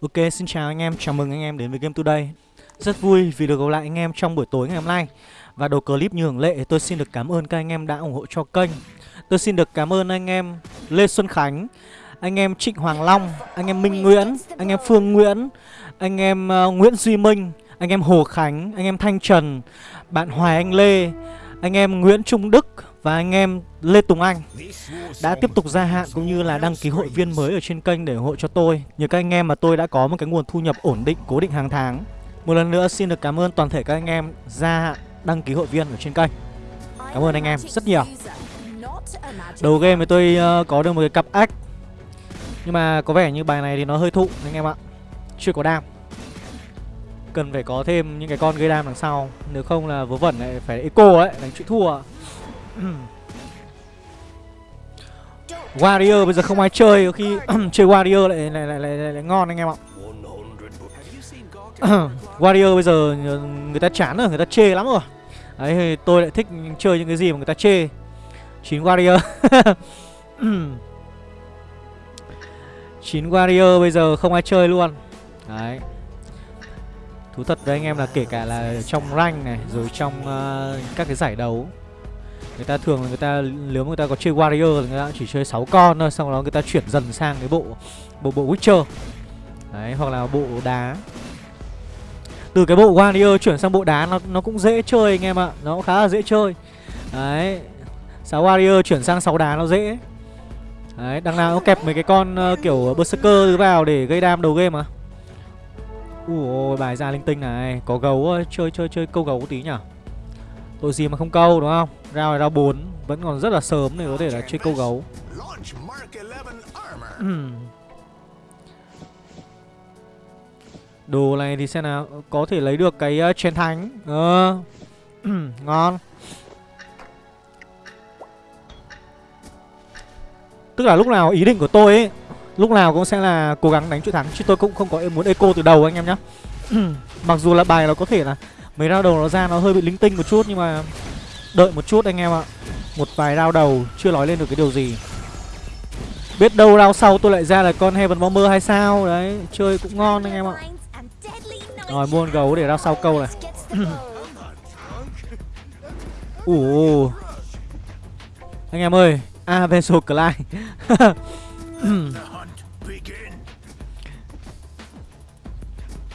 Ok, xin chào anh em, chào mừng anh em đến với Game Today Rất vui vì được gặp lại anh em trong buổi tối ngày hôm nay Và đầu clip như thường lệ, tôi xin được cảm ơn các anh em đã ủng hộ cho kênh Tôi xin được cảm ơn anh em Lê Xuân Khánh Anh em Trịnh Hoàng Long, anh em Minh Nguyễn, anh em Phương Nguyễn Anh em uh, Nguyễn Duy Minh, anh em Hồ Khánh, anh em Thanh Trần Bạn Hoài Anh Lê, anh em Nguyễn Trung Đức và anh em Lê Tùng Anh đã tiếp tục gia hạn cũng như là đăng ký hội viên mới ở trên kênh để ủng hộ cho tôi. Nhờ các anh em mà tôi đã có một cái nguồn thu nhập ổn định, cố định hàng tháng. Một lần nữa xin được cảm ơn toàn thể các anh em gia hạn đăng ký hội viên ở trên kênh. Cảm ơn anh em rất nhiều. Đầu game thì tôi ờ, có được một cái cặp ách Nhưng mà có vẻ như bài này thì nó hơi thụ anh em ạ Chưa có đam Cần phải có thêm những cái con gây đam đằng sau Nếu không là vớ vẩn lại phải eco ấy, Đánh chịu thua Warrior bây giờ không ai chơi có khi chơi Warrior lại lại, lại lại lại lại ngon anh em ạ. Warrior bây giờ người ta chán rồi, người ta chê lắm rồi. Đấy thì tôi lại thích chơi những cái gì mà người ta chê. Chín Warrior. Chín Warrior bây giờ không ai chơi luôn. Đấy. Thú thật đấy anh em là kể cả là trong rank này rồi trong uh, các cái giải đấu Người ta thường là người ta nếu mà người ta có chơi warrior thì người ta chỉ chơi 6 con thôi, xong đó người ta chuyển dần sang cái bộ bộ bộ Witcher. Đấy, hoặc là bộ đá. Từ cái bộ warrior chuyển sang bộ đá nó nó cũng dễ chơi anh em ạ, nó cũng khá là dễ chơi. Đấy. 6 warrior chuyển sang 6 đá nó dễ. Đấy, đằng nào nó kẹp mấy cái con uh, kiểu berserker thứ vào để gây đam đầu game mà. Ui bài ra linh tinh này, có gấu chơi chơi chơi câu gấu tí nhỉ. Tội gì mà không câu đúng không? Rao này rao 4 Vẫn còn rất là sớm để có thể là chơi câu gấu. Đồ này thì xem nào Có thể lấy được cái uh, chén thánh. Ờ. Ngon. Tức là lúc nào ý định của tôi ấy Lúc nào cũng sẽ là cố gắng đánh chuỗi thắng Chứ tôi cũng không có muốn eco từ đầu anh em nhá. Mặc dù là bài nó có thể là Mấy rao đầu nó ra nó hơi bị linh tinh một chút Nhưng mà đợi một chút anh em ạ. Một vài rao đầu chưa nói lên được cái điều gì. Biết đâu rao sau tôi lại ra là con Heaven Bomber hay sao? Đấy, chơi cũng ngon anh em ạ. Rồi, mua con gấu để rao sau câu này. Ủa. Anh em ơi Avenso Clyde.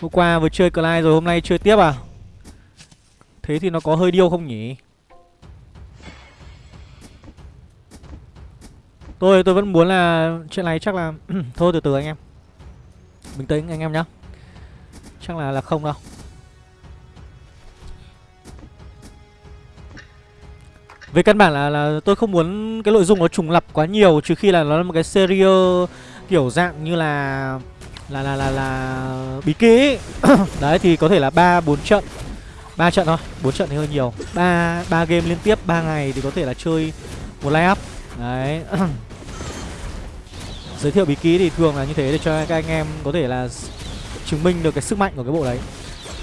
Hôm qua vừa chơi Clyde rồi, hôm nay chơi tiếp à? Thế thì nó có hơi điêu không nhỉ Tôi tôi vẫn muốn là chuyện này chắc là thôi, từ từ anh em. Bình tĩnh anh em nhá. Chắc là là không đâu. Về căn bản là là tôi không muốn cái nội dung nó trùng lặp quá nhiều, trừ khi là nó là một cái serial kiểu dạng như là là là là là bí kí Đấy, thì có thể là 3 4 trận. 3 trận thôi, 4 trận thì hơi nhiều. 3 3 game liên tiếp 3 ngày thì có thể là chơi một line up. Đấy. giới thiệu bí ký thì thường là như thế để cho các anh em có thể là chứng minh được cái sức mạnh của cái bộ đấy.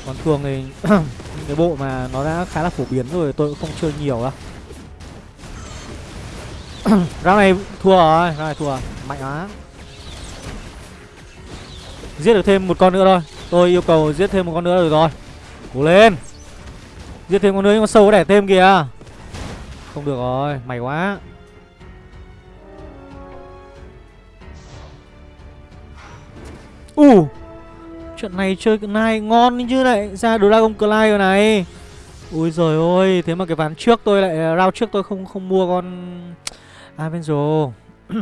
Còn thường thì những cái bộ mà nó đã khá là phổ biến rồi tôi cũng không chơi nhiều đâu. Round này thua rồi round này thua mạnh quá. Giết được thêm một con nữa thôi. Tôi yêu cầu giết thêm một con nữa rồi rồi. Cố lên giết thêm con nữa nhưng con sâu có đẻ thêm kìa. Không được rồi mày quá. U uh, Trận này chơi cái này ngon như này Ra Dragon Clyde rồi này. Ui giời ơi Thế mà cái ván trước tôi lại à, Round trước tôi không không mua con Avenger.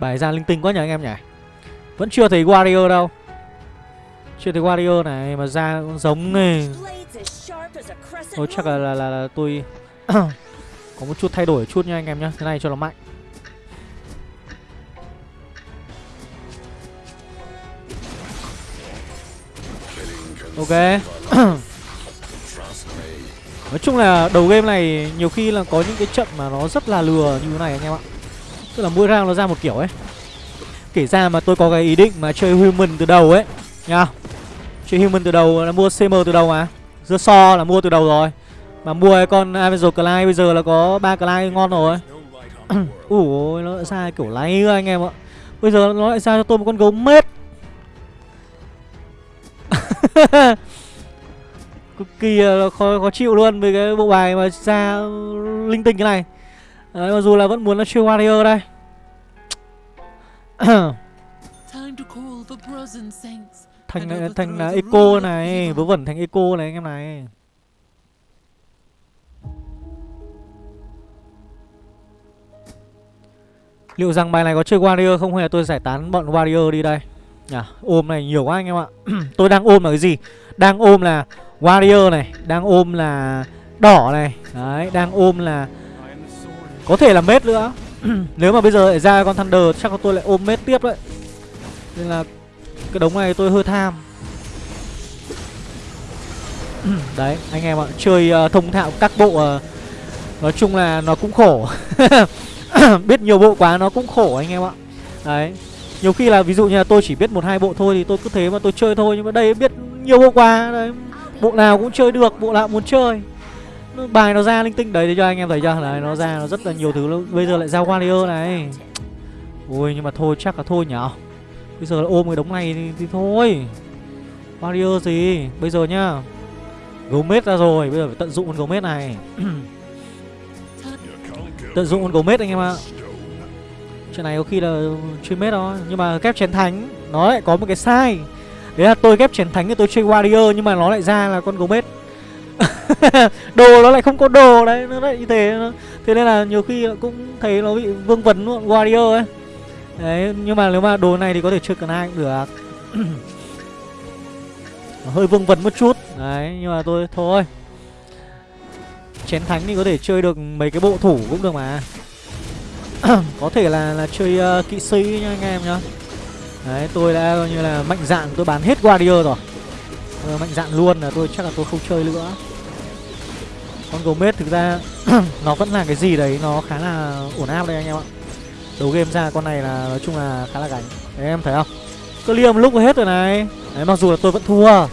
Bài ra linh tinh quá nhỉ anh em nhỉ? Vẫn chưa thấy Warrior đâu. Chưa thấy Warrior này Mà ra giống này. Thôi chắc là, là, là, là tôi Có một chút thay đổi chút nha anh em nhá. Thế này cho nó mạnh. Ok. Nói chung là đầu game này nhiều khi là có những cái trận mà nó rất là lừa như thế này anh em ạ. Tức là mỗi round nó ra một kiểu ấy. Kể ra mà tôi có cái ý định mà chơi human từ đầu ấy. Nha. Chơi human từ đầu là mua CM từ đầu mà. Dưa so là mua từ đầu rồi. Mà mua cái con Avenger Clyde bây giờ là có ba Clyde ngon rồi. Ủa nó ra kiểu lấy anh em ạ. Bây giờ nó lại ra cho tôi một con gấu mết. Cực kỳ khó, khó chịu luôn với cái bộ bài mà ra linh tinh cái này. Đấy, mặc dù là vẫn muốn nó chơi warrior đây. thành này, thành là eco này vớ vẩn thành eco này anh em này. Liệu rằng bài này có chơi warrior không hay là tôi giải tán bọn warrior đi đây? À, ôm này nhiều quá anh em ạ. Tôi đang ôm là cái gì? Đang ôm là warrior này đang ôm là đỏ này. Đấy đang ôm là có thể là mết nữa. Nếu mà bây giờ lại ra con thunder chắc là tôi lại ôm mết tiếp đấy. Nên là cái đống này tôi hơi tham. Đấy anh em ạ Chơi uh, thông thạo các bộ uh, Nói chung là nó cũng khổ. Biết nhiều bộ quá nó cũng khổ anh em ạ. Đấy Nhiều khi là ví dụ như là tôi chỉ biết một hai bộ thôi Thì tôi cứ thế mà tôi chơi thôi Nhưng mà đây biết nhiều bộ quá đấy Bộ nào cũng chơi được Bộ nào muốn chơi. Bài nó ra linh tinh đấy để cho anh em thấy chưa? Đấy nó ra nó rất là nhiều thứ luôn. Bây giờ lại ra Warrior này. Ui nhưng mà thôi chắc là thôi nhở? Bây giờ ôm cái đống này thì, thì thôi. Warrior gì? Bây giờ nhá. Gấu mết ra rồi Bây giờ phải tận dụng con gấu mết này. Tận dụng con gấu mết anh em ạ. Chuyện này có khi là chơi mết đó, Nhưng mà kép chén thánh Nó lại có một cái sai. Đấy là tôi kép chén thánh thì tôi chơi warrior Nhưng mà nó lại ra là con gấu mết Đồ nó lại không có đồ đấy Nó lại như thế. Thế nên là nhiều khi cũng thấy nó bị vương vấn luôn Warrior ấy. Đấy nhưng mà nếu mà đồ này thì có thể chơi cần ai cũng được. Hơi vương vấn một chút. Đấy nhưng mà tôi thôi. Chén thánh thì có thể chơi được mấy cái bộ thủ cũng được mà. Có thể là là chơi uh, kỵ sĩ nha anh em nhá. Đấy tôi đã coi như là mạnh dạn tôi bán hết warrior rồi. Tôi mạnh dạn luôn là tôi chắc là tôi không chơi nữa. Con gấu mết thực ra nó vẫn là cái gì đấy nó khá là ổn áp đây anh em ạ đầu game ra con này là nói chung là khá là gánh. Đấy em thấy không? Clear một lúc hết rồi này. Đấy mặc dù là tôi vẫn thua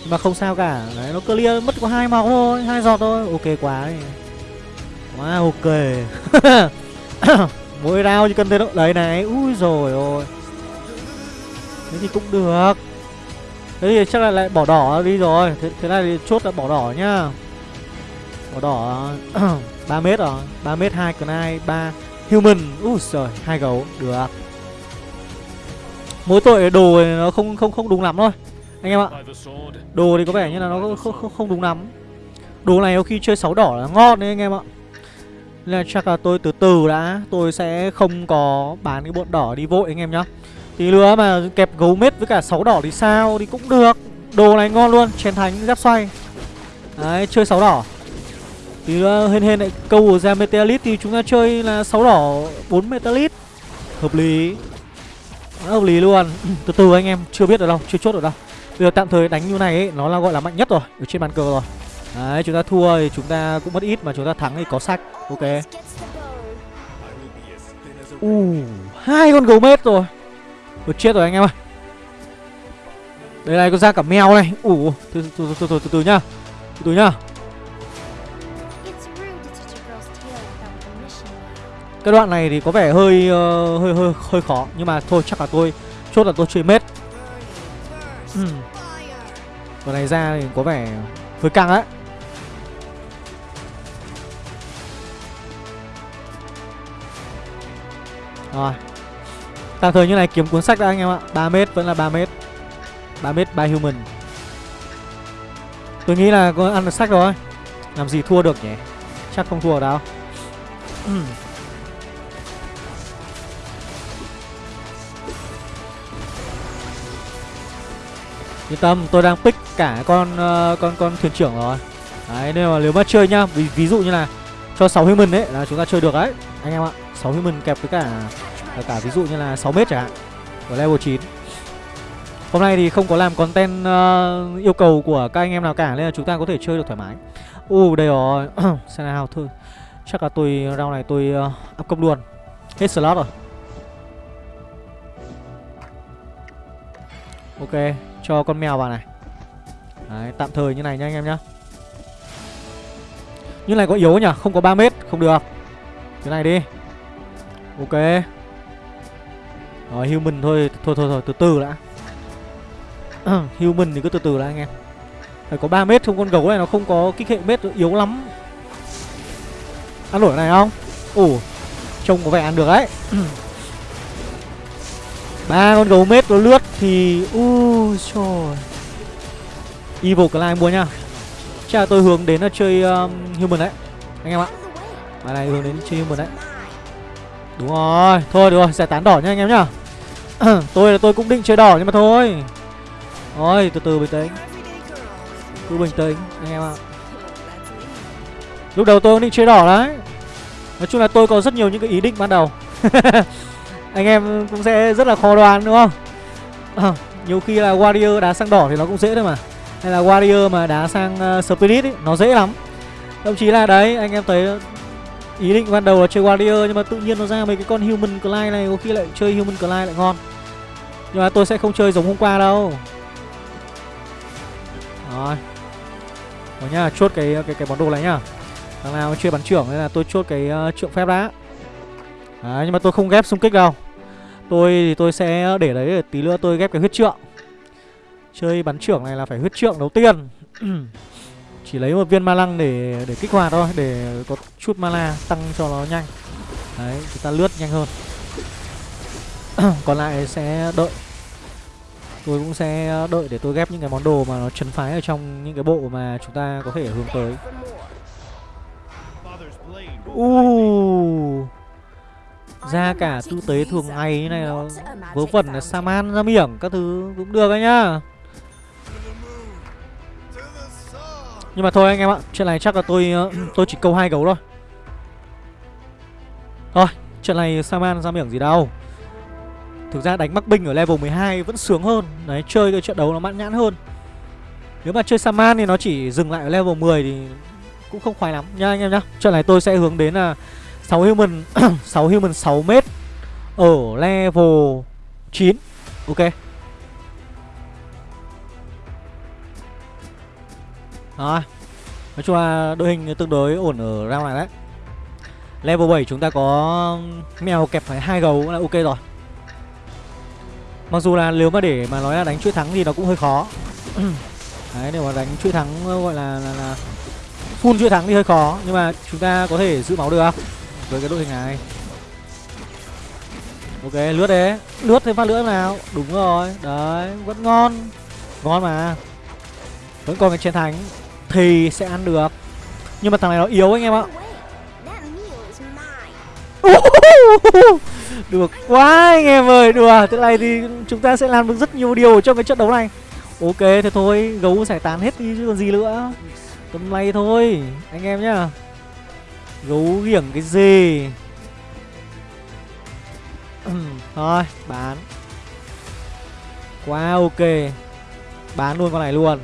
nhưng mà không sao cả. Đấy nó clear mất có hai máu thôi hai giọt thôi. Ok quá đấy quá ok. Mỗi round chỉ cần thế đâu đấy này. Ui rồi ôi. Thế thì cũng được. Thế thì chắc là lại bỏ đỏ đi rồi. Thế, thế này thì chốt là bỏ đỏ nhá. Bỏ đỏ. Ba mét rồi. Ba mét hai cần ai ba human. Úi giời, hai gấu được. Mỗi tội đồ nó không không không đúng lắm thôi. Anh em ạ đồ thì có vẻ như là nó không không, không đúng lắm. Đồ này khi chơi sáu đỏ là ngon đấy anh em ạ. Nên là chắc là tôi từ từ đã tôi sẽ không có bán cái bọn đỏ đi vội anh em nhá. Tí nữa mà kẹp gấu mết với cả sáu đỏ thì sao thì cũng được. Đồ này ngon luôn chén thánh giáp xoay. Đấy chơi sáu đỏ thì nữa hên hên lại câu ra meteorit thì chúng ta chơi là sáu đỏ 4 meteorit hợp lý. Hợp lý luôn. Ừ, từ từ anh em chưa biết ở đâu chưa chốt ở đâu. Bây giờ tạm thời đánh như này ấy nó là gọi là mạnh nhất rồi ở trên bàn cờ rồi. Đấy chúng ta thua thì chúng ta cũng mất ít mà chúng ta thắng thì có sách ok. U uh, hai con gấu mết rồi. Ủa, chết rồi anh em ơi. Đây này có ra cả mèo này. Ủ uh, từ, từ, từ, từ, từ, từ nhá. Từ từ nhá. Cái đoạn này thì có vẻ hơi uh, hơi hơi hơi khó nhưng mà thôi chắc là tôi chốt là tôi chơi mết. Ừ. Này ra thì có vẻ hơi căng á. Rồi. Tạm thời như này kiếm cuốn sách đã anh em ạ. 3 mét vẫn là 3 mét 3 mét by human. Tôi nghĩ là có ăn được sách rồi. Làm gì thua được nhỉ? Chắc không thua đâu. Ừ. Yên tâm, tôi đang pick cả con uh, con con thuyền trưởng rồi. Đấy, nên mà nếu mà chơi nhá, ví, ví dụ như là cho 6 human đấy là chúng ta chơi được đấy. Anh em ạ. 6 human kẹp với cả cả ví dụ như là 6 mét chẳng hạn. Ở level 9. Hôm nay thì không có làm content uh, yêu cầu của các anh em nào cả nên là chúng ta có thể chơi được thoải mái. U uh, đây rồi. Xem nào thôi. Chắc là tôi round này tôi uh, up công luôn. Hết slot rồi. Ok, cho con mèo vào này. Đấy, tạm thời như này nha anh em nhá. Như này có yếu nhỉ? Không có 3 mét Không được. Thế này đi. Ok. Rồi human thôi. Thôi thôi thôi từ từ đã. Human thì cứ từ từ đã anh em. Phải có 3 mét không con gấu này nó không có kích hệ mét yếu lắm. Ăn nổi này không? Ủa, Trông có vẻ ăn được đấy. ba con gấu mết nó lướt thì u trời evil clay mua nhá. Chắc là tôi hướng đến là chơi um, human đấy anh em ạ. Bài này hướng đến chơi human đấy. Đúng rồi thôi được rồi giải tán đỏ nhá anh em nhá. Tôi là tôi cũng định chơi đỏ nhưng mà thôi. Thôi từ từ bình tĩnh. Cứ bình tĩnh anh em ạ. Lúc đầu tôi cũng định chơi đỏ đấy. Nói chung là tôi có rất nhiều những cái ý định ban đầu. anh em cũng sẽ rất là khó đoán đúng không? À, nhiều khi là warrior đá sang đỏ thì nó cũng dễ thôi mà. Hay là warrior mà đá sang uh, spirit ấy, nó dễ lắm. Thậm chí là đấy anh em thấy ý định ban đầu là chơi warrior nhưng mà tự nhiên nó ra mấy cái con human clay này có khi lại chơi human clay lại ngon. Nhưng mà tôi sẽ không chơi giống hôm qua đâu. Rồi. Đó nhá chốt cái cái cái món đồ này nhá. Thằng nào chơi bắn trưởng nên là tôi chốt cái uh, trượng phép đã. Đấy, nhưng mà tôi không ghép xung kích đâu. Tôi thì tôi sẽ để đấy tí nữa tôi ghép cái huyết trượng. Chơi bắn trưởng này là phải huyết trượng đầu tiên. Chỉ lấy một viên ma lăng để để kích hoạt thôi Để có chút mana tăng cho nó nhanh. Đấy, chúng ta lướt nhanh hơn. Còn lại sẽ đợi. Tôi cũng sẽ đợi để tôi ghép những cái món đồ mà nó chấn phái ở trong những cái bộ mà chúng ta có thể hướng tới. Uh ra cả tư tế thường ngày như này nó vớ vẩn là saman ra miệng các thứ cũng được đấy nhá. Nhưng mà thôi anh em ạ chuyện này chắc là tôi ờ, tôi chỉ câu hai gấu thôi. Thôi chuyện này saman ra miệng gì đâu. Thực ra đánh mắc binh ở level 12 vẫn sướng hơn. Đấy chơi cái trận đấu nó mãn nhãn hơn. Nếu mà chơi saman thì nó chỉ dừng lại ở level 10 thì cũng không khoái lắm. Nha anh em nhá trận này tôi sẽ hướng đến là 6 human 6 human 6 mét ở level 9. Ok. Đó. Nói chung là đội hình tương đối ổn ở round này đấy. Level 7 chúng ta có mèo kẹp phải hai gấu là ok rồi. Mặc dù là nếu mà để mà nói là đánh chuỗi thắng thì nó cũng hơi khó. đấy, nếu mà đánh chuỗi thắng gọi là là, là full chuỗi thắng thì hơi khó nhưng mà chúng ta có thể giữ máu được không? Với cái đội hình này. Ok, lướt đấy. Lướt thêm phát lưỡi nào. Đúng rồi. Đấy, vẫn ngon. Ngon mà. Vẫn còn cái chiến thắng. Thì sẽ ăn được. Nhưng mà thằng này nó yếu anh em ạ. Được quá anh em ơi. Đùa à, thế này thì chúng ta sẽ làm được rất nhiều điều trong cái trận đấu này. Ok, thế thôi. Gấu giải tán hết đi chứ còn gì nữa. Tầm này thôi, anh em nhá. Gấu ghiểng cái gì? Thôi bán. Quá ok. Bán luôn con này luôn.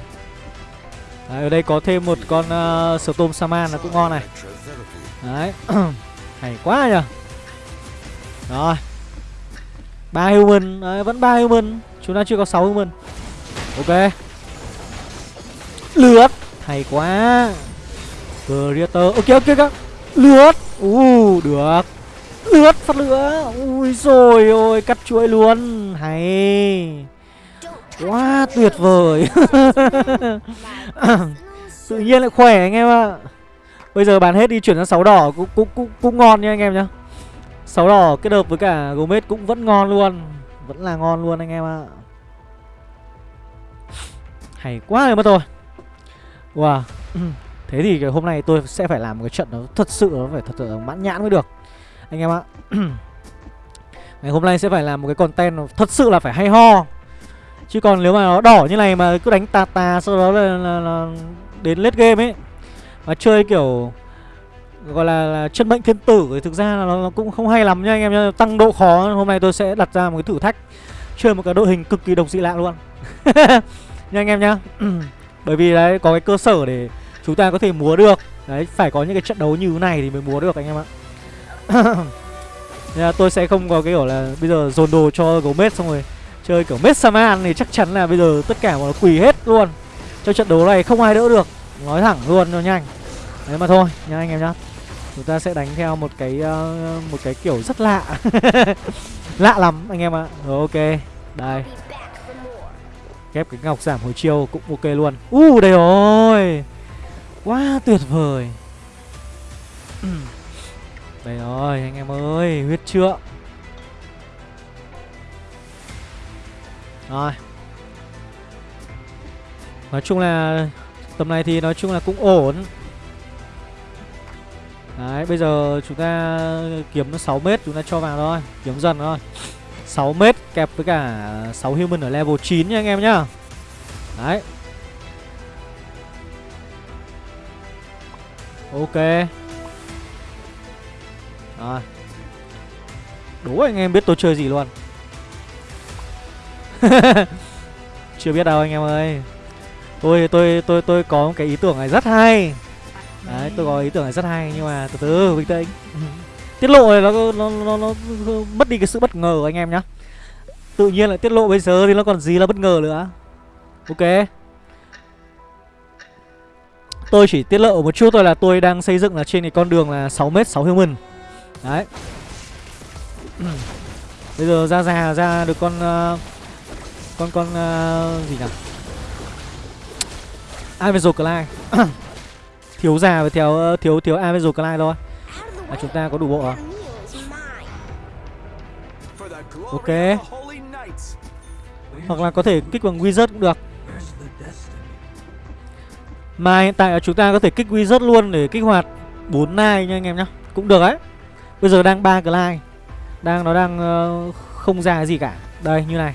Đấy, ở đây có thêm một con uh, Storm Saman là cũng ngon này. Đấy. Hay quá nhỉ Rồi. Ba human. Đấy, Vẫn ba human. Chúng ta chưa có 6 human. Ok. Lướt Hay quá. Creator. Ok ok ok. Lướt. U uh, được. Lướt phát lửa. Ui rồi ôi cắt chuỗi luôn. Hay. Quá tuyệt vời. Tự nhiên lại khỏe anh em ạ. Bây giờ bán hết đi chuyển sang 6 đỏ cũng, cũng, cũng, cũng ngon nha anh em nhá. 6 đỏ kết hợp với cả Gomez cũng vẫn ngon luôn. Vẫn là ngon luôn anh em ạ. Hay quá rồi mất rồi Wow. Thế thì cái hôm nay tôi sẽ phải làm một cái trận nó thật sự nó phải thật sự mãn nhãn mới được. Anh em ạ. Ngày hôm nay sẽ phải làm một cái content thật sự là phải hay ho. Chứ còn nếu mà nó đỏ như này mà cứ đánh tà tà sau đó là, là, là đến late game ấy. Mà chơi kiểu gọi là, là chân bệnh thiên tử thì thực ra là nó, nó cũng không hay lắm nha anh em nhá Tăng độ khó hôm nay tôi sẽ đặt ra một cái thử thách. Chơi một cái đội hình cực kỳ độc dị lạ luôn. Nha anh em nhá Bởi vì đấy có cái cơ sở để chúng ta có thể múa được. Đấy phải có những cái trận đấu như thế này thì mới múa được anh em ạ. Nên là tôi sẽ không có cái kiểu là bây giờ dồn đồ cho gấu mết xong rồi chơi kiểu mết saman thì chắc chắn là bây giờ tất cả mọi quỳ hết luôn. Trong trận đấu này không ai đỡ được. Nói thẳng luôn cho nhanh. Đấy mà thôi nha anh em nhá. Chúng ta sẽ đánh theo một cái uh, một cái kiểu rất lạ. Lạ lắm anh em ạ. Rồi ok. Đây. Ghép cái ngọc giảm hồi chiêu cũng ok luôn. U uh, đây rồi. Quá tuyệt vời. Đây rồi, anh em ơi, Huyết trượng. Rồi. Nói chung là, Tầm này thì nói chung là cũng ổn. Đấy, bây giờ chúng ta kiếm nó 6 mét, chúng ta cho vào thôi, Kiếm dần thôi. 6 mét kẹp với cả 6 human ở level 9 nha anh em nhá. Đấy. Ok. Rồi. Đố anh em biết tôi chơi gì luôn. Chưa biết đâu anh em ơi. Tôi tôi tôi tôi có một cái ý tưởng này rất hay. Đấy tôi có ý tưởng này rất hay Nhưng mà từ từ bình tĩnh. Tiết lộ này nó, nó, nó, nó mất đi cái sự bất ngờ của anh em nhá. Tự nhiên lại tiết lộ bây giờ thì nó còn gì là bất ngờ nữa. Ok. Tôi chỉ tiết lộ một chút thôi là tôi đang xây dựng là trên cái con đường là 6m 6 human. Đấy. Bây giờ ra già ra được con uh, Con con uh, gì nhỉ? Avenger Clyde. Thiếu già và theo ờ, thiếu thiếu Avenger Clyde thôi. Là chúng ta có đủ bộ à? Ok. Hoặc là có thể kích bằng wizard cũng được. Mà hiện tại chúng ta có thể kích wizard luôn để kích hoạt 4 nai nha anh em nhá. Cũng được đấy. Bây giờ đang ba glide Đang nó đang uh, không ra gì cả. Đây như này.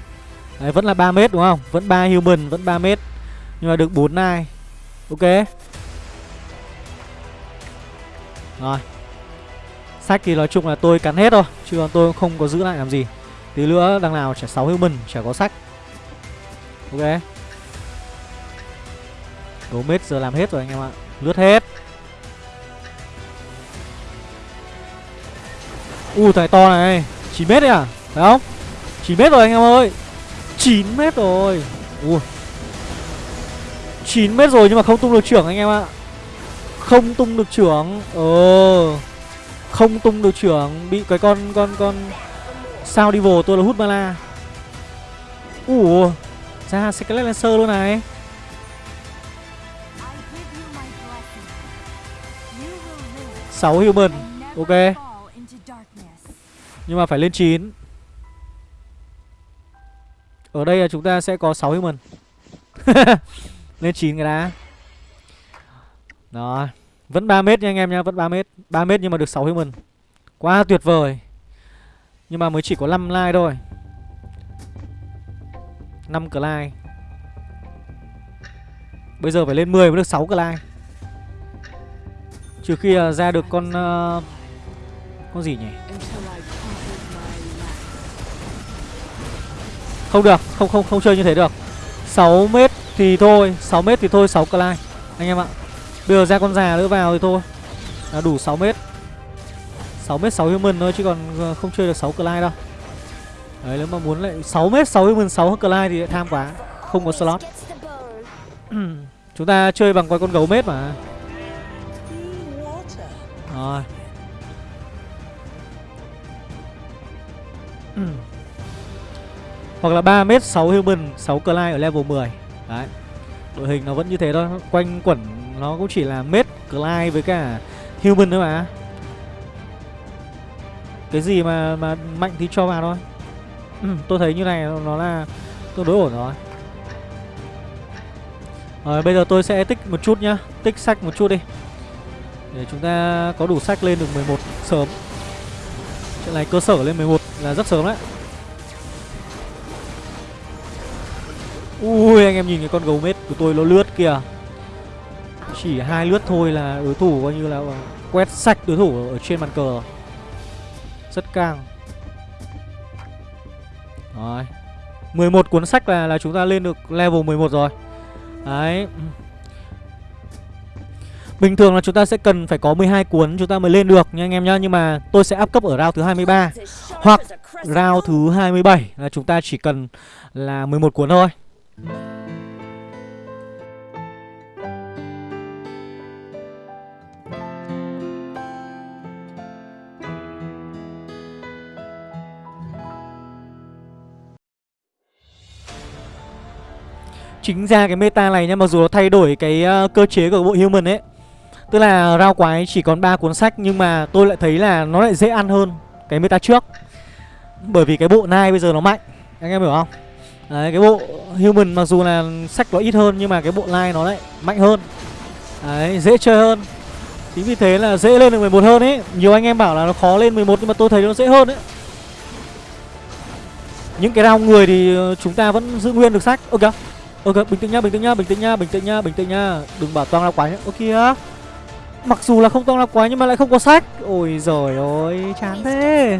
Đấy vẫn là 3 mét đúng không? Vẫn 3 human vẫn 3 mét. Nhưng mà được 4 nai. Ok. Rồi. Sách thì nói chung là tôi cắn hết thôi Chứ còn tôi không có giữ lại làm gì. Tí nữa đằng nào chả 6 human Chả có sách. Ok. Đố mết giờ làm hết rồi anh em ạ. Lướt hết. U uh, thằng to này. 9 mét đấy à? Phải không? 9 mét rồi anh em ơi. 9 mét rồi. Ui 9 mét rồi nhưng mà không tung được trưởng anh em ạ. Không tung được trưởng. Ờ. Không tung được trưởng. Bị cái con con con Sao đi vồ tôi là hút mana Ủa Ra Skelet Lancer luôn này. 6 human Ok. Nhưng mà phải lên 9 Ở đây là chúng ta sẽ có 6 human. Lên 9 cái đã. Đó. Vẫn 3 mét nha anh em nha, vẫn 3 mét. 3 mét nhưng mà được 6 human. Quá tuyệt vời. Nhưng mà mới chỉ có 5 like thôi. 5 like Bây giờ phải lên 10 mới được 6 like Trừ khi uh, ra được con uh, Con gì nhỉ? Không được, không không không chơi như thế được. 6 mét thì thôi 6 mét thì thôi 6 cờ Anh em ạ. Bây giờ ra con già nữa vào thì thôi. Là đủ 6 mét. 6 mét 6 human thôi chứ còn à, không chơi được 6 Clyde đâu. Đấy nếu mà muốn lại 6 mét 6 human 6 Clyde thì lại tham quá. Không có slot. Chúng ta chơi bằng con gấu mét mà. Ừ. Hoặc là 3 mét 6 human 6 Clyde ở level 10 Đấy. Đội hình nó vẫn như thế thôi. Quanh quẩn nó cũng chỉ là mết Clyde với cả human thôi mà. Cái gì mà mà mạnh thì cho vào thôi. Ừ, tôi thấy như này nó là tương đối ổn rồi. Rồi bây giờ tôi sẽ tích một chút nhá. Tích sách một chút đi. Để chúng ta có đủ sách lên được 11 sớm chuyện này cơ sở lên 11 là rất sớm đấy. Ui, anh em nhìn cái con gấu mết của tôi nó lướt kìa. Chỉ hai lướt thôi là đối thủ coi như là quét sạch đối thủ ở trên bàn cờ. Rất căng. Rồi. 11 cuốn sách là là chúng ta lên được level 11 rồi. Đấy. Bình thường là chúng ta sẽ cần phải có 12 cuốn chúng ta mới lên được nha anh em nhá Nhưng mà tôi sẽ áp cấp ở round thứ 23 Hoặc round thứ 27 là chúng ta chỉ cần là 11 cuốn thôi. Chính ra cái meta này nha Mặc dù nó thay đổi cái uh, cơ chế của bộ human ấy Tức là rao quái chỉ còn 3 cuốn sách, Nhưng mà tôi lại thấy là nó lại dễ ăn hơn Cái meta trước. Bởi vì cái bộ nai bây giờ nó mạnh, Anh em hiểu không? Đấy, cái bộ human mặc dù là sách nó ít hơn, Nhưng mà cái bộ nai nó lại mạnh hơn. Đấy, dễ chơi hơn. Chính vì thế là dễ lên được 11 hơn ấy. Nhiều anh em bảo là nó khó lên 11 Nhưng mà tôi thấy nó dễ hơn ấy. Những cái round người thì ờ, chúng ta vẫn giữ nguyên được sách. Ok Ok, bình tĩnh nhá, bình tĩnh nhá, bình tĩnh nhá, bình tĩnh nhá. Bình tĩnh nhá Đừng bảo toang ra quái nhá. Ok Mặc dù là không toang ra quái nhưng mà lại không có sách. Ôi giời ơi chán thế.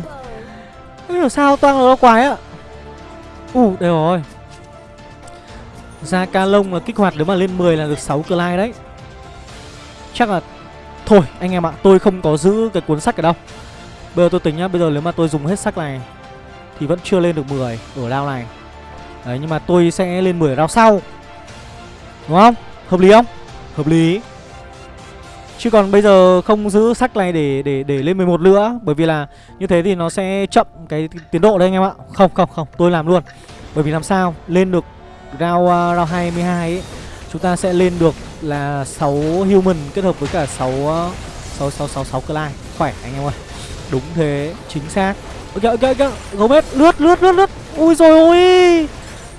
Không hiểu sao toang ra quái ạ Ủ uh, đây rồi. Ra ca lông là kích hoạt nếu mà lên 10 là được 6 lai đấy. Chắc là Thôi anh em ạ tôi không có giữ cái cuốn sách ở đâu. Bây giờ tôi tính nhá Bây giờ nếu mà tôi dùng hết sách này Thì vẫn chưa lên được 10 ở round này. Đấy nhưng mà tôi sẽ lên 10 round sau. Đúng không? Hợp lý không? Hợp lý. Chứ còn bây giờ không giữ sách này để để để lên 11 nữa Bởi vì là như thế thì nó sẽ chậm cái tiến độ đấy anh em ạ Không không không tôi làm luôn Bởi vì làm sao lên được round, uh, round 22 ấy Chúng ta sẽ lên được là 6 human kết hợp với cả 6 uh, 6 6 6 6 clan Khỏe anh em ơi. Đúng thế, chính xác. Ok ok ok, gấu Gomez lướt lướt lướt lướt. Ui rồi ôi.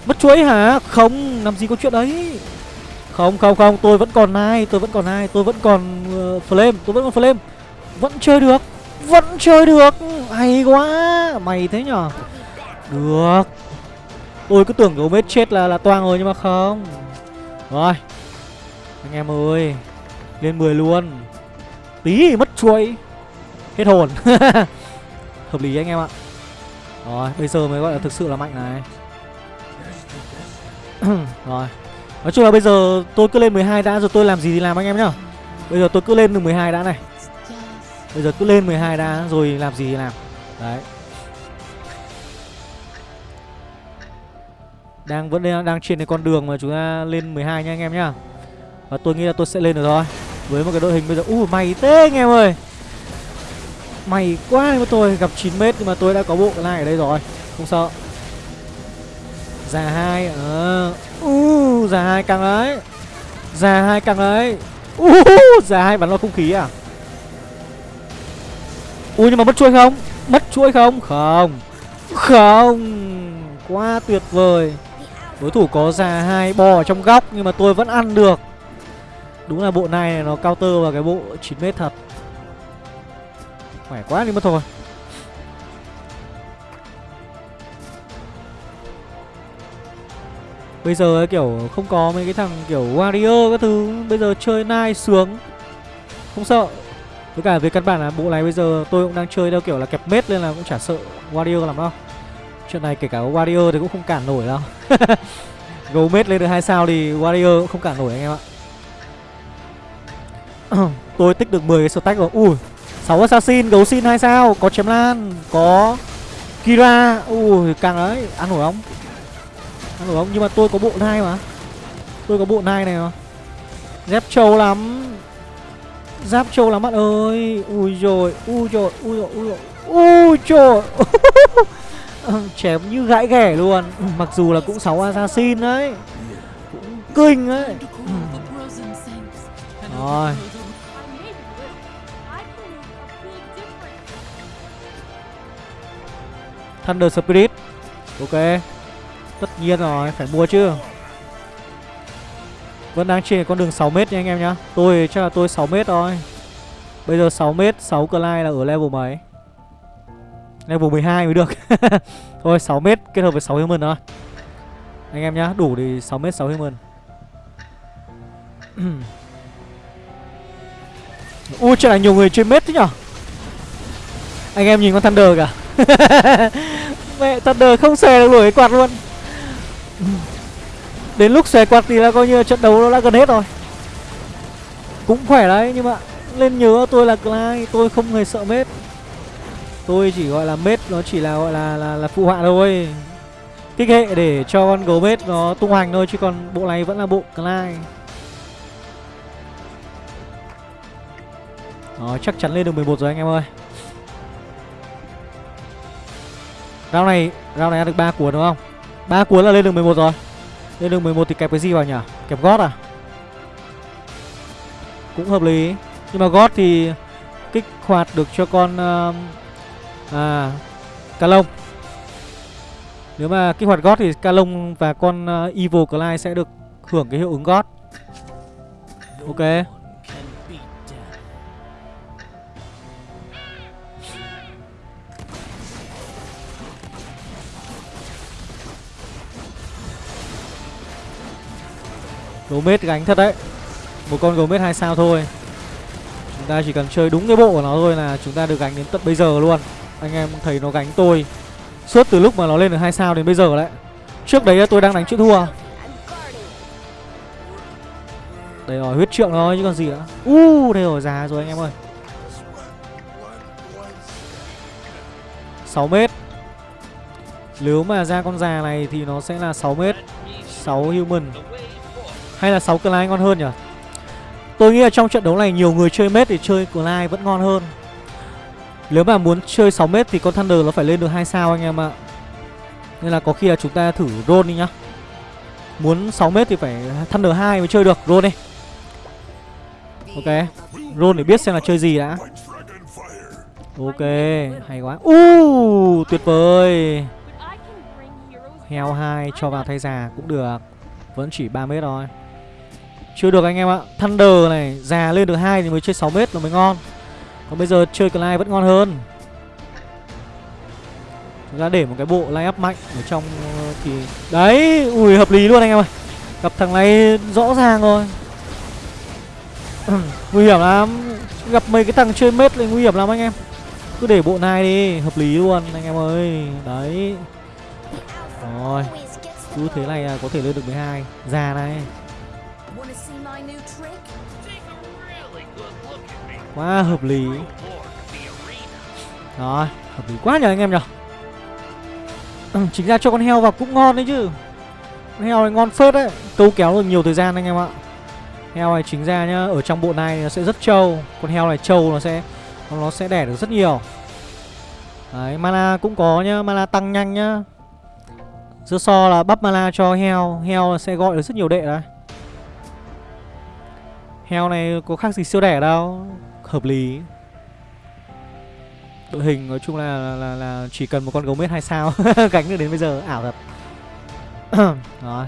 Mất chuối hả? Không, làm gì có chuyện đấy. Không không không, tôi vẫn còn ai tôi vẫn còn ai tôi vẫn còn uh, flame, tôi vẫn còn flame. Vẫn chơi được. Vẫn chơi được. Hay quá. Mày thế nhở? Được. Tôi cứ tưởng Gomez chết là là toang rồi nhưng mà không. Rồi Anh em ơi Lên 10 luôn Tí mất chuối. Hết hồn Hợp lý anh em ạ Rồi bây giờ mới gọi là thực sự là mạnh này Rồi Nói chung là bây giờ tôi cứ lên 12 đã rồi, tôi làm gì thì làm anh em nhá. Bây giờ tôi cứ lên được 12 đã này. Bây giờ cứ lên 12 đã rồi làm gì thì làm. Đấy. Đang vẫn đang trên cái con đường mà chúng ta lên 12 nha anh em nhá. Và tôi nghĩ là tôi sẽ lên được thôi Với một cái đội hình bây giờ, Ui mày thế anh em ơi. Mày quá mà tôi gặp 9m nhưng mà tôi đã có bộ cái này ở đây rồi. Không sợ. Già hai ờ uh, già hai căng đấy Già hai căng đấy uh, Già hai bắn vào không khí à? Ui nhưng mà mất chuỗi không? Mất chuỗi không? Không. Không. Quá tuyệt vời. Đối thủ có già hai bò ở trong góc nhưng mà tôi vẫn ăn được. Đúng là bộ này nó counter vào cái bộ 9m thật. Khỏe quá đi mất thôi. Bây giờ ấy, kiểu không có mấy cái thằng kiểu warrior các thứ. Bây giờ chơi nai sướng. Không sợ. Với cả về căn bản là bộ này bây giờ tôi cũng đang chơi theo kiểu là kẹp mết Nên là cũng chả sợ warrior làm đâu. Chuyện này kể cả Warrior thì cũng không cản nổi đâu. Gấu mết lên được hai sao thì Warrior cũng không cản nổi anh em ạ. Tôi tích được 10 cái stack rồi. Ui 6 assassin, gấu xin 2 sao Có chém lan, có Kira. Ui càng đấy, ăn nổi không? Ăn không, nhưng mà tôi có bộ nai mà. Tôi có bộ nai này mà. Dép trâu lắm. Giáp trâu lắm bạn ơi. Ui rồi, ui rồi, ui rồi, ui rồi Ui trời Chém như gãi ghẻ luôn. Mặc dù là cũng 6 assassin đấy. Cũng kinh đấy. Rồi. Thunder Spirit. Ok. Tất nhiên rồi, phải mua chứ. Vẫn đang trên con đường 6m nha anh em nhá. Tôi chắc là tôi 6m thôi. Bây giờ 6m, 6 Clyde là ở level mấy? Level 12 mới được. Thôi 6m kết hợp với 6 human thôi. Anh em nhá Đủ thì 6m 6 human. Ui trời là nhiều người chơi mết thế nhở? Anh em nhìn con Thunder kìa. Mẹ Thunder không xòe được đuổi cái quạt luôn. Đến lúc xòe quạt thì là coi như trận đấu nó đã gần hết rồi. Cũng khỏe đấy nhưng mà Lên nhớ tôi là Clyde Tôi không hề sợ mết Tôi chỉ gọi là mết nó chỉ là gọi là là, là phụ họa thôi. Kích hệ để cho con gấu mết nó tung hoành thôi Chứ còn bộ này vẫn là bộ Clyde. Đó chắc chắn lên được 11 rồi anh em ơi. Round này Round này ăn được 3 cuốn đúng không? Ba cuốn là lên đường 11 rồi. Lên đường 11 thì kẹp cái gì vào nhỉ? Kẹp gót à? Cũng hợp lý. Nhưng mà gót thì kích hoạt được cho con uh, À Ca lông. Nếu mà kích hoạt gót thì Ca lông và con uh, Evil Clyde sẽ được hưởng cái hiệu ứng gót. Ok. Gấu mết gánh thật đấy. Một con gấu mết hai sao thôi. Chúng ta chỉ cần chơi đúng cái bộ của nó thôi là chúng ta được gánh đến tận bây giờ luôn. Anh em thấy nó gánh tôi Suốt từ lúc mà nó lên được hai sao đến bây giờ đấy. Trước đấy tôi đang đánh chữ thua. Đây rồi huyết trượng thôi chứ còn gì nữa. U uh, đây rồi già rồi anh em ơi. 6 mét. Nếu mà ra con già này thì nó sẽ là 6 mét 6 human hay là 6 Clyde ngon hơn nhỉ? Tôi nghĩ là trong trận đấu này nhiều người chơi mết thì chơi Clyde vẫn ngon hơn. Nếu mà muốn chơi 6 mét thì con Thunder nó phải lên được 2 sao anh em ạ. Nên là có khi là chúng ta thử roll đi nhá. Muốn 6 mét thì phải Thunder 2 mới chơi được, roll đi. Ok, Roll để biết xem là chơi gì đã. Ok, Hay quá. Uh tuyệt vời. Heo 2 cho vào thay già cũng được. Vẫn chỉ 3 mét thôi chưa được anh em ạ. Thunder này, già lên được hai thì mới chơi 6 mét là mới ngon. Còn bây giờ chơi Clive vẫn ngon hơn. Chúng ta để một cái bộ line up mạnh ở trong ờ, thì Đấy, Ui, hợp lý luôn anh em ơi Gặp thằng này rõ ràng rồi. Nguy hiểm lắm. Gặp mấy cái thằng chơi mết lại nguy hiểm lắm anh em. Cứ để bộ này đi, Hợp lý luôn anh em ơi. Đấy. Rồi. Cứ thế này là có thể lên được 12 Già này. Quá hợp lý. Rồi Hợp lý quá nhờ anh em nhờ. Ừ, Chính ra cho con heo vào cũng ngon đấy chứ. Con heo này ngon phết đấy. Câu kéo được nhiều thời gian anh em ạ. Heo này chính ra nhá Ở trong bộ này nó sẽ rất trâu. Con heo này trâu nó sẽ Nó sẽ đẻ được rất nhiều. Đấy mana cũng có nhá Mana tăng nhanh nhá. Dưa so là bắp mana cho heo Heo sẽ gọi được rất nhiều đệ đấy. Heo này có khác gì siêu đẻ đâu. Hợp lý. Đội hình nói chung là là, là, là chỉ cần một con gấu mết hai sao Gánh được đến bây giờ. Ảo thật. Rồi.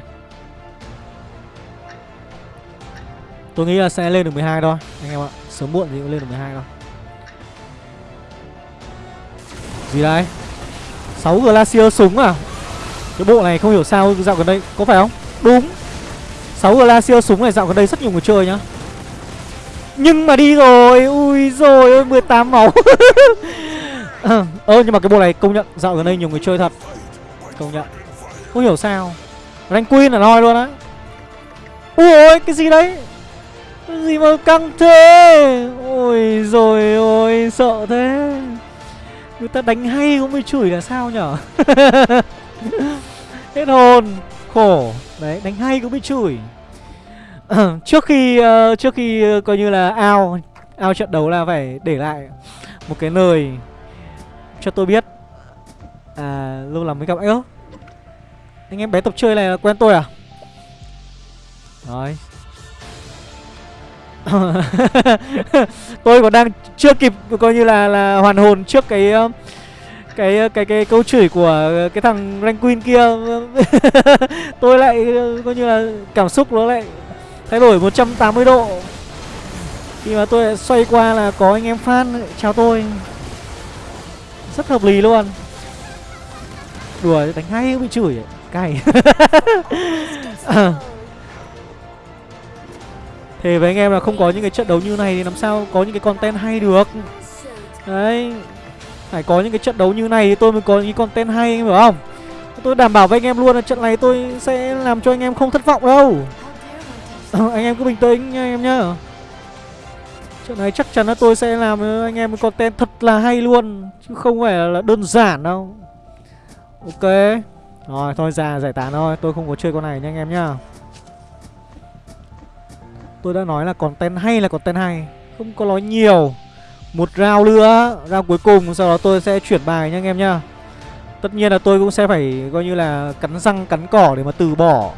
Tôi nghĩ là sẽ lên được 12 thôi Anh em ạ. Sớm muộn thì cũng lên được 12 thôi. Gì đây? 6 Glacier súng à? Cái bộ này không hiểu sao dạo gần đây Có phải không? Đúng. 6 Glacier súng này dạo gần đây rất nhiều người chơi nhá nhưng mà đi rồi Ui rồi ôi 18 máu. Ơ ờ, nhưng mà cái bộ này công nhận Dạo gần đây nhiều người chơi thật. Công nhận. Không hiểu sao. Rank Queen là nói luôn á. Ui cái gì đấy? Cái gì mà căng thế? Ôi rồi ôi sợ thế. Người ta đánh hay cũng mới chửi là sao nhở? Hết hồn. Khổ. Đấy đánh hay cũng mới chửi trước khi uh, trước khi uh, coi như là ao ao trận đấu là phải để lại một cái lời cho tôi biết à lâu lắm mới gặp anh anh em bé tập chơi này là quen tôi à? Rồi tôi còn đang chưa kịp coi như là là hoàn hồn trước cái ờ, cái cái cái câu chửi của cái thằng rank queen kia. Tôi lại coi như là cảm xúc nó lại Thay đổi 180 độ. Khi mà tôi xoay qua là có anh em fan chào tôi. Rất hợp lý luôn. Đùa, đánh hay bị chửi Cay. Thế với anh em là không có những cái trận đấu như này thì làm sao có những cái content hay được. Đấy. Phải có những cái trận đấu như này thì tôi mới có những cái content hay anh hiểu không? Tôi đảm bảo với anh em luôn là trận này tôi sẽ làm cho anh em không thất vọng đâu. Ờ, anh em cứ bình tĩnh nha, anh em nhá. Chuyện này chắc chắn là tôi sẽ làm ờ, anh em một content thật là hay luôn, Chứ không phải là đơn giản đâu. Ok. Rồi, thôi, ra giải tán thôi. Tôi không có chơi con này nha, anh em nhá. Tôi đã nói là content hay là content hay, Không có nói nhiều. Một round nữa, Round cuối cùng, Sau đó tôi sẽ chuyển bài nha, anh em nhá. Tất nhiên là tôi cũng sẽ phải, coi như là cắn răng, cắn cỏ để mà từ bỏ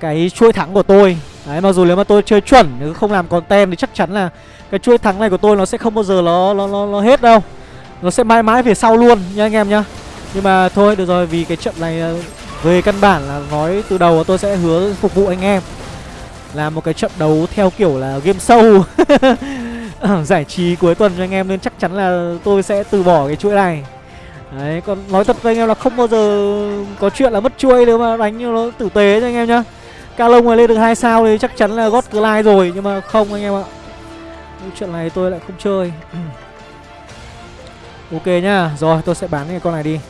cái chuỗi thắng của tôi. Đấy mặc dù nếu mà tôi chơi chuẩn nếu không làm content thì chắc chắn là cái chuỗi thắng này của tôi nó sẽ không bao giờ nó nó nó, nó hết đâu. Nó sẽ mãi mãi về sau luôn nha anh em nhá. Nhưng mà thôi được rồi vì cái trận này ờ, về căn bản là nói từ đầu tôi sẽ hứa phục vụ anh em. Là một cái trận đấu theo kiểu là game sâu giải trí cuối tuần cho anh em nên chắc chắn là tôi sẽ từ bỏ cái chuỗi này. Đấy còn nói thật với anh em là không bao giờ có chuyện là mất chuỗi nếu mà đánh nó tử tế cho anh em nhá. Calong mà lên được hai sao thì chắc chắn là gót lai rồi nhưng mà không anh em ạ. Chuyện này tôi lại không chơi. Ok nhá rồi tôi sẽ bán cái con này đi.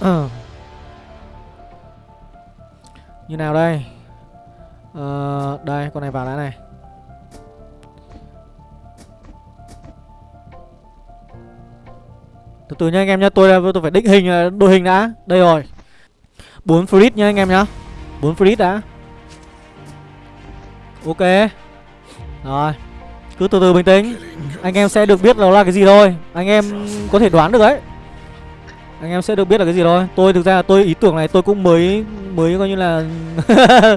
Ờ. Như nào đây? Ờ, đây con này vào đã này. Từ từ nha anh em nhá tôi tôi phải định hình đội hình đã. Đây rồi. Bốn free nha anh em nhá bốn free đã. Ok. Rồi. Cứ từ từ bình tĩnh. Anh em sẽ được biết nó là cái gì thôi. Anh em có thể đoán được đấy. Anh em sẽ được biết là cái gì thôi. Tôi thực ra là tôi ý tưởng này tôi cũng mới mới coi như là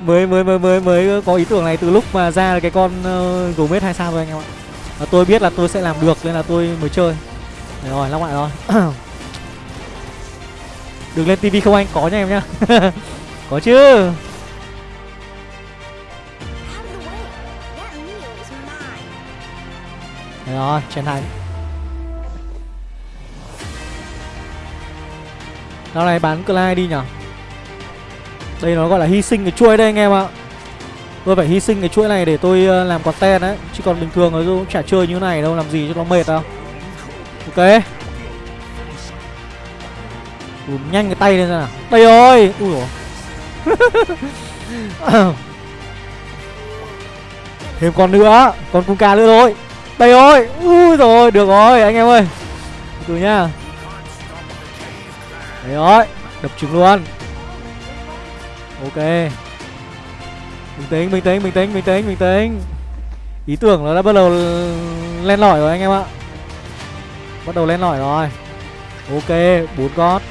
mới mới mới mới mới có ý tưởng này từ lúc mà ra cái con ờ, uh, gấu mết hai sao thôi anh em ạ. Và tôi biết là tôi sẽ làm được nên là tôi mới chơi. Đấy rồi lắp lại rồi. Đừng lên tivi không anh? Có nha em nhá. có chứ. Đấy rồi chiến thắng Nào này bán Clyde đi nhở? Đây nó gọi là hy sinh cái chuỗi đây anh em ạ. Tôi phải hy sinh cái chuỗi này để tôi ờ, làm content đấy. Chứ còn bình thường nó cũng chả chơi như này đâu Làm gì cho nó mệt đâu. Ok. Ủa, nhanh cái tay lên ra nào. Đây rồi. Ui dồi. Thêm con nữa Con cung ca nữa thôi. Đây rồi Ui rồi Được rồi anh em ơi. Từ nha. Đấy rồi Đập trứng luôn. Ok. Bình tĩnh, bình tĩnh, bình tĩnh, bình tĩnh, bình tĩnh. Ý tưởng nó đã bắt đầu len lỏi rồi anh em ạ. Bắt đầu len lỏi rồi. Ok, bốn con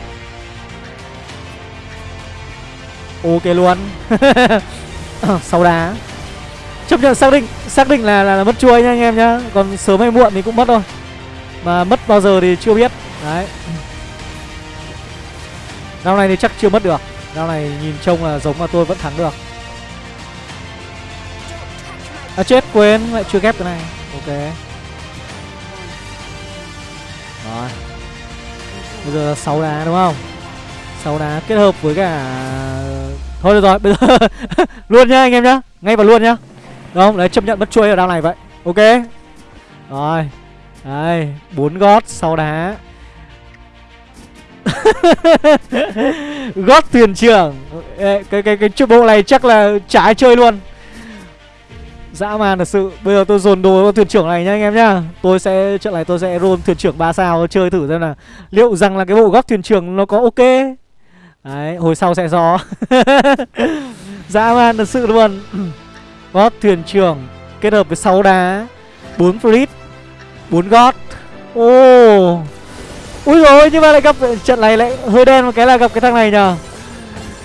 Ok luôn. Sau đá. Chấp nhận xác định Xác định là, là, là mất chuôi nha anh em nhá. Còn sớm hay muộn thì cũng mất thôi. Mà mất bao giờ thì chưa biết. Đấy. Rao này thì chắc chưa mất được. Rao này nhìn trông là giống mà tôi vẫn thắng được. À chết quên lại chưa ghép cái này. Ok. Rồi. Bây giờ là 6 đá đúng không? 6 đá kết hợp với cả Thôi được rồi bây giờ Luôn nhá anh em nhá Ngay vào luôn nhá. Đúng không đấy chấp nhận mất chuôi ở đao này vậy. Ok. Rồi. Đây bốn gót sau đá. Gót thuyền trưởng. Cái cái cái, cái bộ này chắc là chả ai chơi luôn. Dã man thật sự. Bây giờ tôi dồn đồ vào thuyền trưởng này nha anh em nhá. Tôi sẽ trận này tôi sẽ roll thuyền trưởng ba sao chơi thử xem là liệu rằng là cái bộ gót thuyền trưởng nó có ok? Đấy hồi sau sẽ gió dã man thật sự luôn. Gót thuyền trưởng kết hợp với 6 đá 4 frit 4 gót. Ô oh. Ui rồi nhưng mà lại gặp trận này lại hơi đen một cái là gặp cái thằng này nhờ.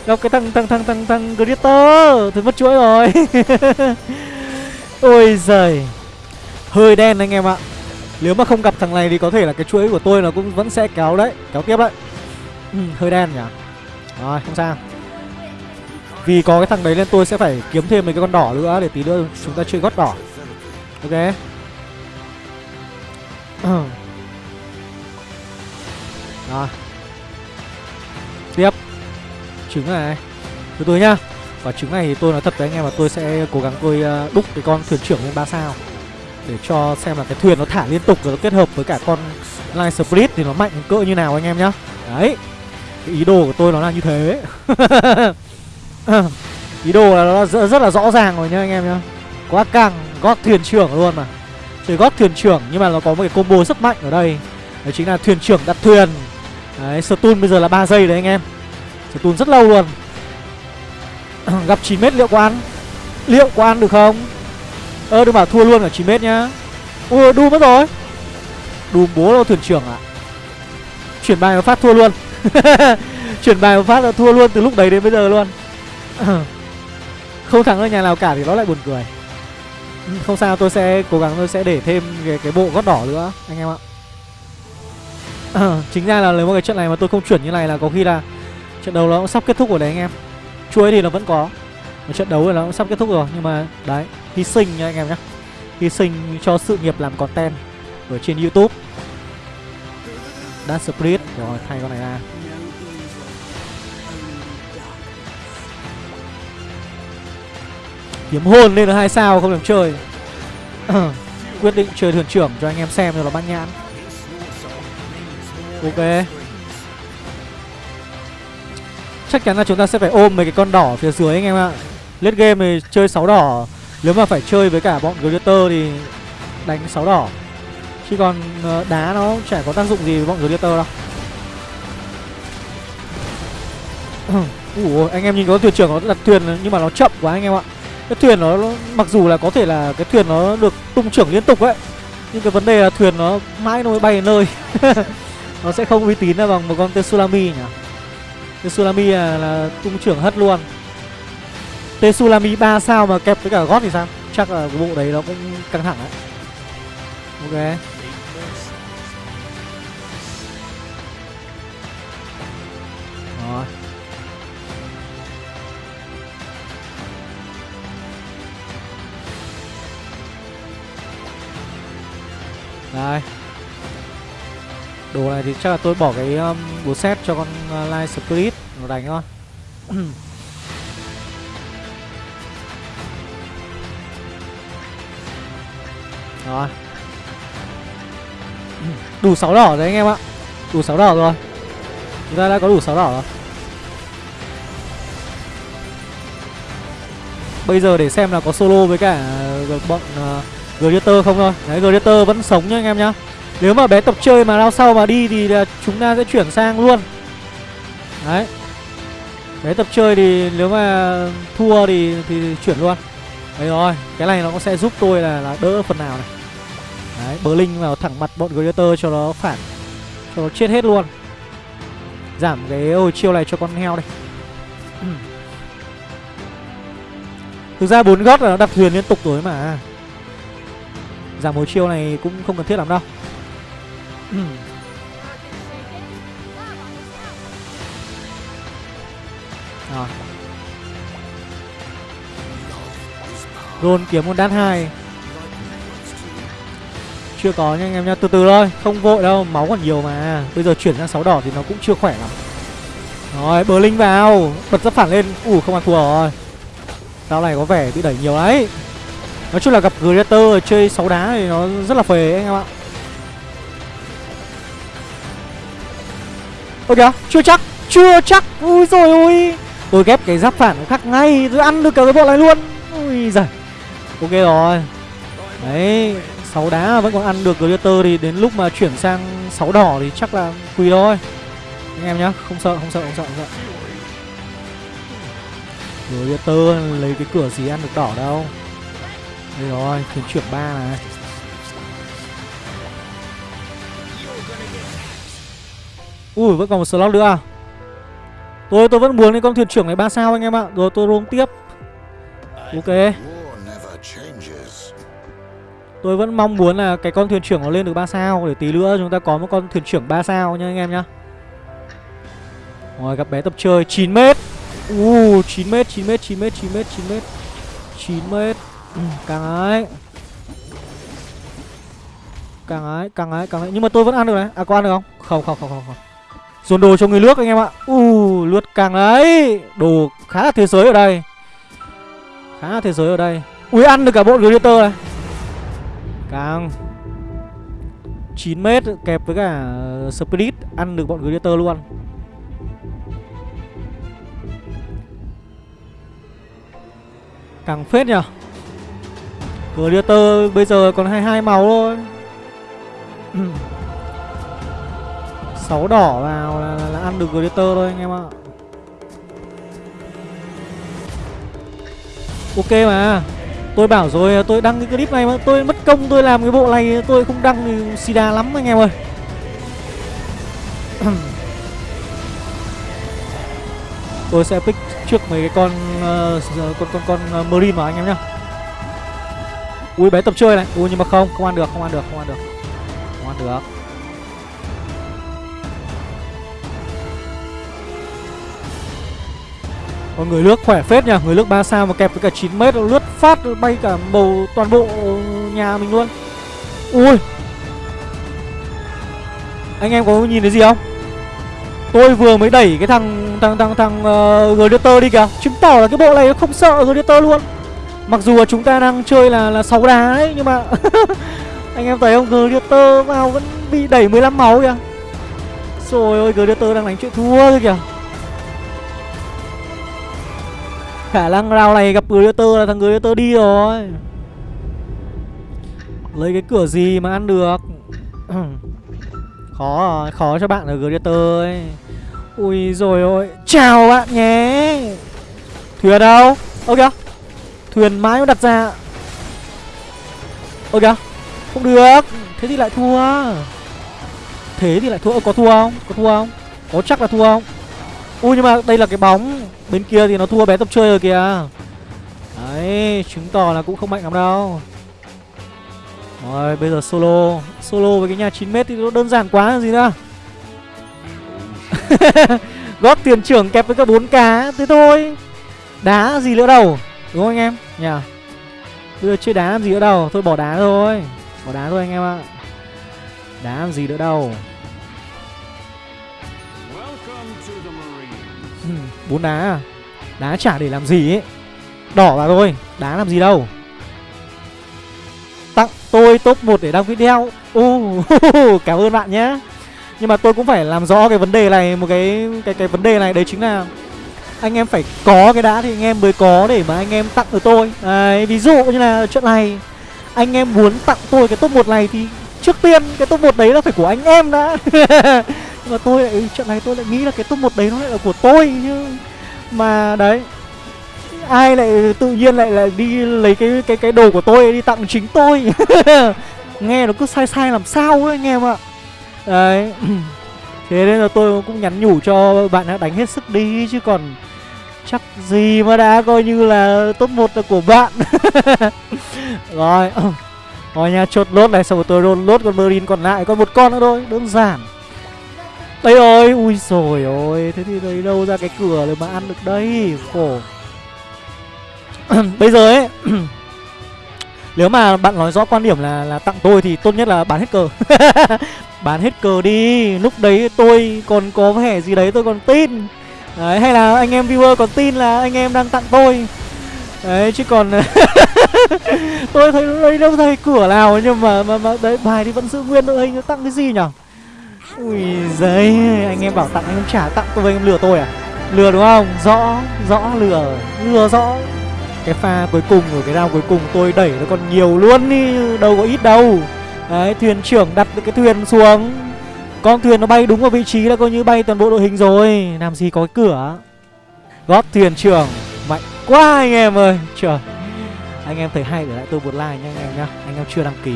Gặp cái thằng thằng thằng thằng thằng Gritter. Thì mất chuỗi rồi. Ôi giời. Hơi đen anh em ạ. Nếu mà không gặp thằng này thì có thể là cái chuỗi của tôi nó cũng vẫn sẽ kéo đấy Kéo tiếp đấy. Ừ, Hơi đen nhỉ? Rồi, không sao. Vì có cái thằng đấy nên tôi sẽ phải kiếm thêm mấy cái con đỏ nữa Để tí nữa chúng ta chơi gót đỏ. Ok. Rồi. Tiếp. Trứng này. Từ từ nhá. Và trứng này thì tôi nói thật với anh em là tôi sẽ cố gắng tôi ờ, đúc cái con thuyền trưởng lên 3 sao. Để cho xem là cái thuyền nó thả liên tục rồi nó kết hợp với cả con Line Split thì nó mạnh cỡ như nào anh em nhá. Đấy. Cái ý đồ của tôi nó là như thế. Ý đồ là nó rất, rất là rõ ràng rồi nhá anh em nhá. Quá căng gót thuyền trưởng luôn mà. Chơi gót thuyền trưởng nhưng mà nó có một cái combo rất mạnh ở đây. Đấy chính là thuyền trưởng đặt thuyền. Đấy, stun bây giờ là 3 giây đấy anh em. Stun rất lâu luôn. Gặp 9m liệu có ăn Liệu có ăn được không? Ơ đừng bảo thua luôn ở 9m nhá. Ui đu mất rồi. Đùm bố đâu thuyền trưởng ạ? À? Chuyển bài nó phát thua luôn. Chuyển bài một phát là thua luôn từ lúc đấy đến bây giờ luôn. Không thắng ở nhà nào cả thì nó lại buồn cười. Không sao tôi sẽ cố gắng tôi sẽ để thêm cái, cái bộ gót đỏ nữa anh em ạ. Chính ra là nếu mà cái trận này mà tôi không chuyển như này là có khi là Trận đấu nó cũng sắp kết thúc rồi đấy anh em. Chuối thì nó vẫn có. Một trận đấu thì nó cũng sắp kết thúc rồi Nhưng mà đấy Hy sinh nha anh em nhé Hy sinh cho sự nghiệp làm content Ở trên Youtube. Đã Split Rồi thay con này ra. Kiếm hồn lên được hai sao không được chơi. Quyết định chơi thuyền trưởng cho anh em xem cho nó bắt nhãn. Ok. Chắc chắn là chúng ta sẽ phải ôm mấy cái con đỏ phía dưới anh em ạ. Lết game thì chơi 6 đỏ. Nếu mà phải chơi với cả bọn gladiator thì đánh 6 đỏ. Chứ còn ờ, đá nó chả có tác dụng gì với bọn gladiator đâu. Ủa, anh em nhìn có thuyền trưởng nó đặt thuyền nhưng mà nó chậm quá anh em ạ. Cái thuyền nó, nó mặc dù là có thể là cái thuyền nó được tung trưởng liên tục ấy Nhưng cái vấn đề là thuyền nó mãi nó mới bay đến nơi. Nó sẽ không uy tín là bằng một con Tsunami nhỉ? Tsunami là, là tung trưởng hất luôn. Tsunami 3 sao mà kẹp với cả gót thì sao? Chắc là cái bộ đấy nó cũng căng thẳng đấy. Ok. Đây Đồ này thì chắc là tôi bỏ cái um, bố set cho con uh, Light Spirit nó đánh thôi. Rồi. Đủ 6 đỏ rồi anh em ạ. Đủ 6 đỏ rồi. Chúng ta đã có đủ 6 đỏ rồi. Bây giờ để xem là có solo với cả uh, bọn uh, Gladiator không thôi. Đấy Gladiator vẫn sống nhá anh em nhá. Nếu mà bé tập chơi mà lao sau mà đi thì chúng ta sẽ chuyển sang luôn. Đấy. Bé tập chơi thì nếu mà thua thì thì chuyển luôn. Đấy rồi Cái này nó cũng sẽ giúp tôi là, là đỡ phần nào này. Đấy Berlin linh vào thẳng mặt bọn Gladiator cho nó phản Cho nó chết hết luôn. Giảm cái hồi chiêu này cho con heo đây Thực ra bốn gót là nó đặt thuyền liên tục rồi mà. Giảm hồi chiêu này cũng không cần thiết lắm đâu. Ừ. Rồi. Kiếm con đát hai. Chưa có nha anh em nha Từ từ thôi Không vội đâu Máu còn nhiều mà. Bây giờ chuyển sang 6 đỏ thì nó cũng chưa khỏe lắm. Rồi bờ linh vào. Bật giáp phản lên. Ủ không ăn thua rồi. Tao này có vẻ bị đẩy nhiều đấy Nói chung là gặp Greater chơi 6 đá thì nó rất là phê anh em ạ. Ôi kìa, chưa chắc Chưa chắc, ui rồi ui, Tôi ghép cái giáp phản khác ngay Tôi ăn được cả cái bộ này luôn. Ui giời. Ok rồi. Đấy, 6 đá vẫn còn ăn được Greater Thì đến lúc mà chuyển sang 6 đỏ thì chắc là quỳ thôi. Anh em nhá, không sợ, không sợ, không sợ, không sợ. Greater lấy cái cửa gì ăn được đỏ đâu. Đây rồi, thuyền trưởng ba này. Ui, vẫn còn một slot nữa à? Tôi tôi vẫn muốn cái con thuyền trưởng này ba sao anh em ạ. Rồi tôi roam tiếp. Ok. Tôi vẫn mong muốn là cái con thuyền trưởng nó lên được ba sao. Để tí nữa chúng ta có một con thuyền trưởng ba sao nha anh em nhá. Rồi gặp bé tập chơi. 9m Uh chín mét chín mét chín mét 9 mét. 9 mét. 9 mét ừ, Càng ấy. Càng ấy càng ấy càng ấy. Nhưng mà tôi vẫn ăn được này. À có ăn được không? Không không không không, không. Dồn đồ cho người nước anh em ạ. U uh, lướt càng đấy Đồ khá là thế giới ở đây. Khá là thế giới ở đây. Ui ăn được cả bộ Gladiator này. Càng. 9 mét kẹp với cả ờ, Spirit. Ăn được bọn Gladiator luôn. Càng phết nhở Gladiator bây giờ còn 22 màu thôi. 6 đỏ vào là, là, là ăn được Gladiator thôi anh em ạ. Ok mà. Tôi bảo rồi tôi đăng cái clip này mà tôi mất công tôi làm cái bộ này tôi không đăng thì sida lắm anh em ơi. Tôi sẽ pick trước mấy cái con uh, con con con uh, Marine vào anh em nhá. Ui bé tập chơi này. Ui nhưng mà không, không ăn được, không ăn được, không ăn được. Không ăn được. Còn người nước khỏe phết nha, người nước 3 sao mà kẹp với cả 9 mét lướt phát bay cả bầu toàn bộ nhà mình luôn. Ui. Anh em có nhìn thấy gì không? Tôi vừa mới đẩy cái thằng thằng thằng thằng uh, Gladiator đi kìa Chứng tỏ là cái bộ này nó không sợ Gladiator luôn Mặc dù là chúng ta đang chơi là là 6 đá đấy Nhưng mà Anh em thấy không? Glitter vào vẫn bị đẩy 15 máu kìa. Rồi ơi Glitter đang đánh chuyện thua thôi kìa. Khả năng round này gặp Glitter là thằng Glitter đi rồi. Lấy cái cửa gì mà ăn được? Khó rồi, khó cho bạn ở Glitter ấy. Ui rồi ôi Chào bạn nhé. Thuyền đâu? Ơ kìa. Thuyền mãi nó đặt ra. Ơ kìa Không được. Thế thì lại thua. Thế thì lại thua. Ô, có thua không? Có thua không? Có chắc là thua không? Ui nhưng mà đây là cái bóng. Bên kia thì nó thua bé tập chơi rồi kìa. Đấy Chứng tỏ là cũng không mạnh lắm đâu. Rồi bây giờ solo. Solo với cái nhà 9m thì nó đơn giản quá gì nữa? Góp tiền trưởng kẹp với cả 4 cá Thế thôi. Đá gì nữa đâu. Đúng không anh em? Nhỉ? Yeah. Bây giờ chơi đá làm gì nữa đâu. Thôi bỏ đá thôi. Bỏ đá thôi anh em ạ. Đá làm gì nữa đâu. Bốn đá à? Đá chả để làm gì ấy. Đỏ vào thôi. Đá làm gì đâu. Tặng tôi top 1 để đăng video. Uh, Cảm ơn bạn nhé Nhưng mà tôi cũng phải làm rõ cái vấn đề này Một cái cái cái vấn đề này. Đấy chính là anh em phải có cái đã thì anh em mới có để mà anh em tặng cho tôi. Đấy, Ví dụ như là chuyện này Anh em muốn tặng tôi cái top 1 này thì Trước tiên cái top 1 đấy là phải của anh em đã. Nhưng mà tôi lại chuyện này tôi lại nghĩ là cái top 1 đấy nó lại là của tôi chứ. Mà đấy ai lại tự nhiên lại lại đi lấy cái cái cái đồ của tôi đi tặng chính tôi? Nghe nó cứ sai sai làm sao ấy anh em ạ. Đấy thế nên là tôi cũng nhắn nhủ cho bạn đã đánh hết sức đi chứ còn chắc gì mà đã coi như là top một là của bạn. Rồi rồi nha, chốt lốt này, xong rồi tôi roll lốt con marine còn lại còn một con nữa thôi, đơn giản. Đây rồi, ui rồi ôi, thế thì lấy đâu ra cái cửa để mà ăn được đây? Khổ. Bây giờ ấy, nếu mà bạn nói rõ quan điểm là là tặng tôi thì tốt nhất là bán hết cờ. Bán hết cờ đi, lúc đấy tôi còn có vẻ gì đấy tôi còn tin đấy hay là anh em viewer còn tin là anh em đang tặng tôi. Đấy chứ còn tôi thấy đây đâu thấy cửa nào nhưng mà mà, mà đấy bài thì vẫn giữ nguyên đội anh tặng cái gì nhở? Ui giấy anh em bảo tặng anh em trả tặng tôi anh em lừa tôi à? Lừa đúng không? Rõ rõ lừa lừa rõ. Cái pha cuối cùng ở cái round cuối cùng tôi đẩy nó còn nhiều luôn đi đâu có ít đâu. Đấy thuyền trưởng đặt cái thuyền xuống con thuyền nó bay đúng vào vị trí là coi như bay toàn bộ đội hình rồi. Làm gì có cái cửa? Gót thuyền trưởng. Mạnh quá anh em ơi. Trời. Anh em thấy hay để lại tôi một like nha anh em nhá. Anh em chưa đăng ký,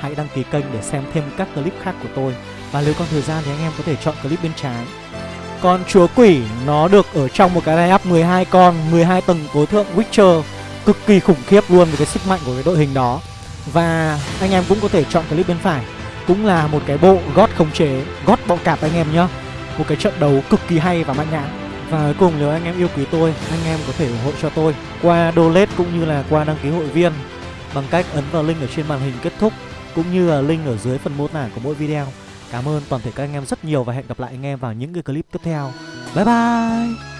hãy đăng ký kênh để xem thêm các clip khác của tôi. Và nếu còn thời gian thì anh em có thể chọn clip bên trái. Con chúa quỷ, nó được ở trong một cái line up 12 con 12 tầng tối thượng Witcher. Cực kỳ khủng khiếp luôn với cái sức mạnh của cái đội hình đó. Và anh em cũng có thể chọn clip bên phải. Cũng là một cái bộ gót khống chế, Gót bọ cạp anh em nhá Một cái trận đấu cực kỳ hay và mạnh nhãn Và cuối cùng nếu anh em yêu quý tôi, Anh em có thể ủng hộ cho tôi Qua donate cũng như là qua đăng ký hội viên Bằng cách ấn vào link ở trên màn hình kết thúc Cũng như là link ở dưới phần mô tả của mỗi video Cảm ơn toàn thể các anh em rất nhiều và hẹn gặp lại anh em vào những cái clip tiếp theo. Bye bye!